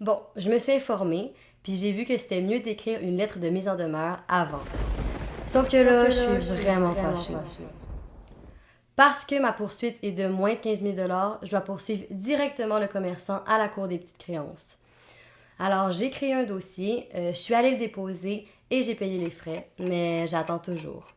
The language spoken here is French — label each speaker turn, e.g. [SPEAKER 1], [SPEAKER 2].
[SPEAKER 1] Bon, je me suis informée, puis j'ai vu que c'était mieux d'écrire une lettre de mise en demeure avant. Sauf que là, je suis vraiment fâchée. Parce que ma poursuite est de moins de 15 000 je dois poursuivre directement le commerçant à la Cour des petites créances. Alors, j'ai créé un dossier, euh, je suis allée le déposer et j'ai payé les frais, mais j'attends toujours.